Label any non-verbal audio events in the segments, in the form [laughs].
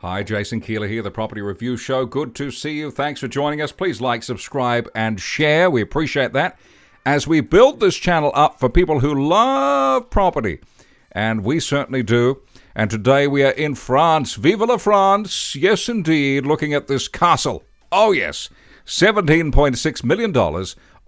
Hi, Jason Keeler here, the Property Review Show. Good to see you. Thanks for joining us. Please like, subscribe, and share. We appreciate that as we build this channel up for people who love property. And we certainly do. And today we are in France. Vive la France! Yes, indeed, looking at this castle. Oh, yes. $17.6 million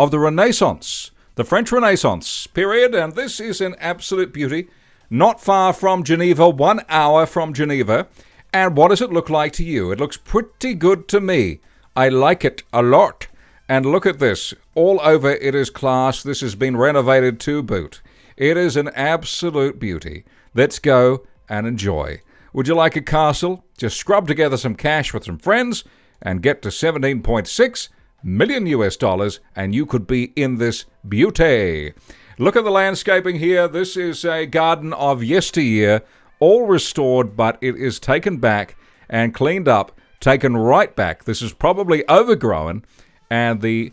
of the Renaissance, the French Renaissance period. And this is an absolute beauty. Not far from Geneva, one hour from Geneva. And what does it look like to you? It looks pretty good to me. I like it a lot. And look at this. All over it is class. This has been renovated to boot. It is an absolute beauty. Let's go and enjoy. Would you like a castle? Just scrub together some cash with some friends and get to 17.6 million US dollars and you could be in this beauty. Look at the landscaping here. This is a garden of yesteryear all restored, but it is taken back and cleaned up, taken right back. This is probably overgrown, and the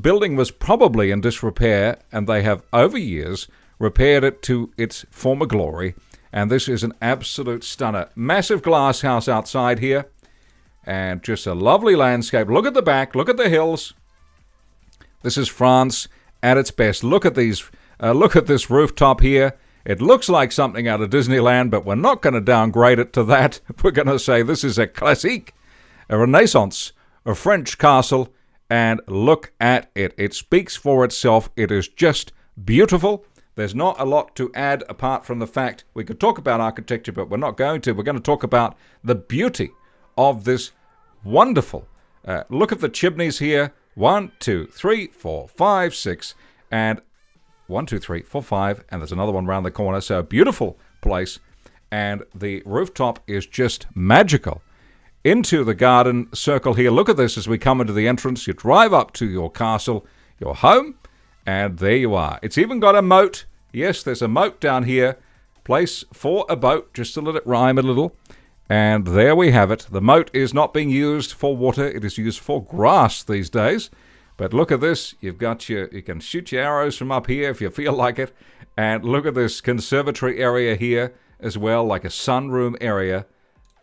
building was probably in disrepair, and they have, over years, repaired it to its former glory. And this is an absolute stunner. Massive glass house outside here, and just a lovely landscape. Look at the back, look at the hills. This is France at its best. Look at these. Uh, look at this rooftop here. It looks like something out of Disneyland, but we're not going to downgrade it to that. [laughs] We're going to say this is a classique, a renaissance, a French castle, and look at it. It speaks for itself. It is just beautiful. There's not a lot to add apart from the fact we could talk about architecture, but we're not going to. We're going to talk about the beauty of this wonderful. Uh, look at the chimneys here. One, two, three, four, five, six, and one, two, three, four, five, and there's another one around the corner. So a beautiful place, and the rooftop is just magical. Into the garden circle here. Look at this as we come into the entrance. You drive up to your castle, your home, and there you are. It's even got a moat. Yes, there's a moat down here. Place for a boat, just to let it rhyme a little. And there we have it. The moat is not being used for water, it is used for grass these days. But look at this. You've got your, you can shoot your arrows from up here if you feel [laughs] like it. And look at this conservatory area here as well, like a sunroom area.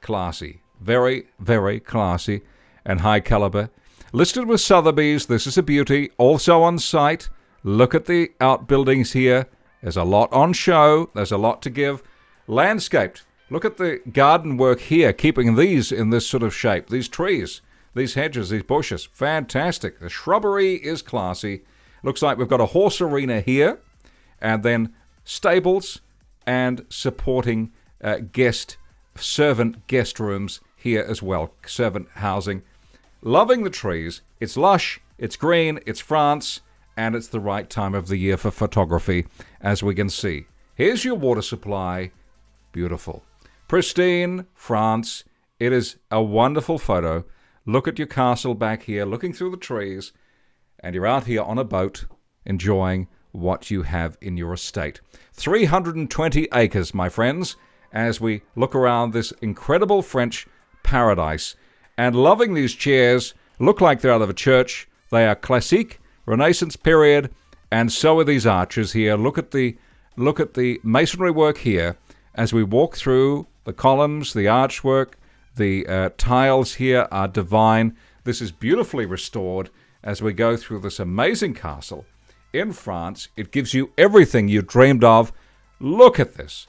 Classy. Very, very classy and high caliber. Listed with Sotheby's. This is a beauty. Also on site. Look at the outbuildings here. There's a lot on show. There's a lot to give. Landscaped. Look at the garden work here, keeping these in this sort of shape. These trees these hedges, these bushes, fantastic. The shrubbery is classy. Looks like we've got a horse arena here, and then stables and supporting uh, guest, servant guest rooms here as well, servant housing. Loving the trees. It's lush, it's green, it's France, and it's the right time of the year for photography, as we can see. Here's your water supply. Beautiful. Pristine France. It is a wonderful photo. Look at your castle back here, looking through the trees, and you're out here on a boat enjoying what you have in your estate. 320 acres, my friends, as we look around this incredible French paradise. And loving these chairs, look like they're out of a church. They are classique, Renaissance period, and so are these arches here. Look at the look at the masonry work here as we walk through the columns, the archwork, the uh, tiles here are divine. This is beautifully restored as we go through this amazing castle in France. It gives you everything you dreamed of. Look at this.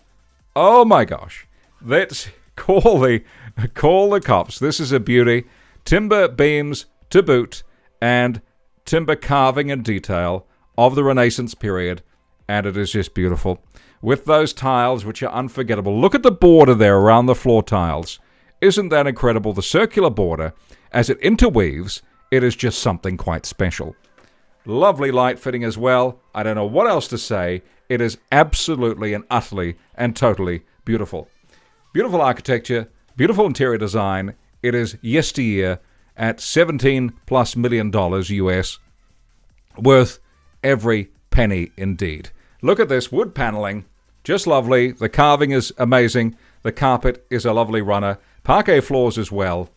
Oh my gosh. Let's [laughs] call the [laughs] call the cops. This is a beauty. Timber beams to boot and timber carving and detail of the Renaissance period and it is just beautiful. With those tiles which are unforgettable. Look at the border there around the floor tiles. Isn't that incredible? The circular border, as it interweaves, it is just something quite special. Lovely light fitting as well. I don't know what else to say. It is absolutely and utterly and totally beautiful. Beautiful architecture, beautiful interior design. It is yesteryear at 17 plus million dollars US. Worth every penny indeed. Look at this wood paneling. Just lovely. The carving is amazing. The carpet is a lovely runner. Parquet floors as well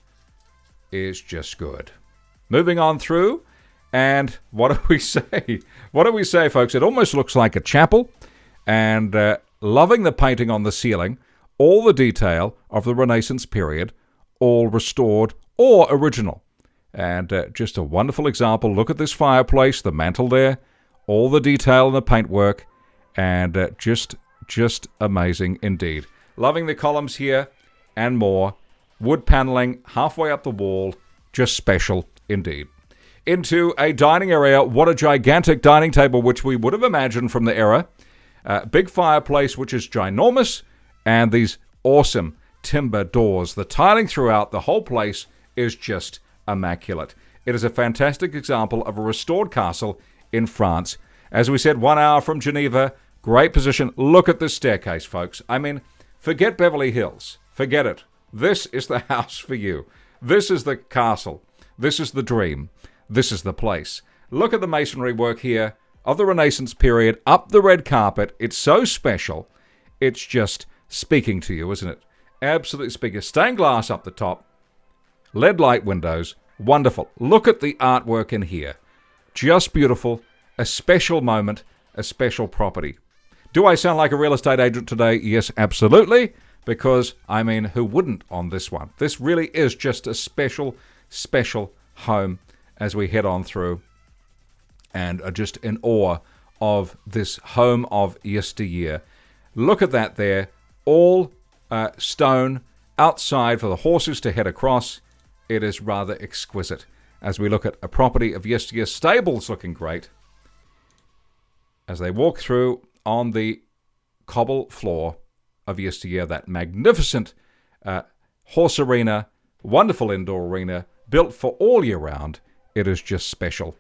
is just good. Moving on through, and what do we [laughs] say? What do we say, folks? It almost looks like a chapel, and uh, loving the painting on the ceiling, all the detail of the Renaissance period all restored or original. And uh, just a wonderful example. Look at this fireplace, the mantle there, all the detail in the paintwork, and uh, just just amazing indeed. Loving the columns here and more. Wood paneling halfway up the wall, just special indeed. Into a dining area. What a gigantic dining table, which we would have imagined from the era. Uh, big fireplace, which is ginormous, and these awesome timber doors. The tiling throughout the whole place is just immaculate. It is a fantastic example of a restored castle in France. As we said, one hour from Geneva, great position. Look at this staircase, folks. I mean, forget Beverly Hills. Forget it. This is the house for you. This is the castle. This is the dream. This is the place. Look at the masonry work here of the Renaissance period up the red carpet. It's so special. It's just speaking to you, isn't it? Absolutely speaking. Stained glass up the top, LED light windows, wonderful. Look at the artwork in here. Just beautiful. A special moment, a special property. Do I sound like a real estate agent today? Yes, absolutely. Because, I mean, who wouldn't on this one? This really is just a special, special home as we head on through and are just in awe of this home of yesteryear. Look at that there. All uh, stone outside for the horses to head across. It is rather exquisite. As we look at a property of yesteryear, stables looking great. As they walk through on the cobble floor of yesteryear, that magnificent uh, horse arena, wonderful indoor arena, built for all year round. It is just special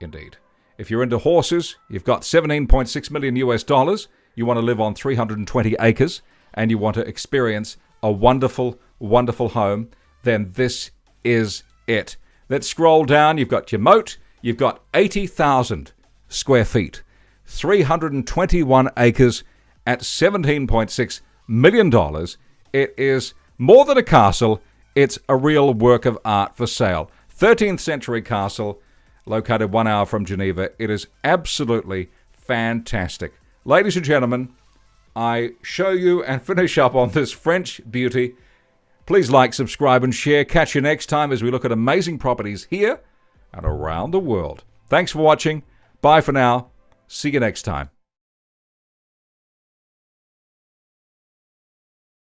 indeed. If you're into horses, you've got 17.6 million US dollars, you want to live on 320 acres, and you want to experience a wonderful, wonderful home, then this is it. Let's scroll down. You've got your moat. You've got 80,000 square feet, 321 acres at $17.6 million. dollars! It is more than a castle, it's a real work of art for sale. 13th century castle, located one hour from Geneva. It is absolutely fantastic. Ladies and gentlemen, I show you and finish up on this French beauty. Please like, subscribe, and share. Catch you next time as we look at amazing properties here and around the world. Thanks for watching. Bye for now. See you next time.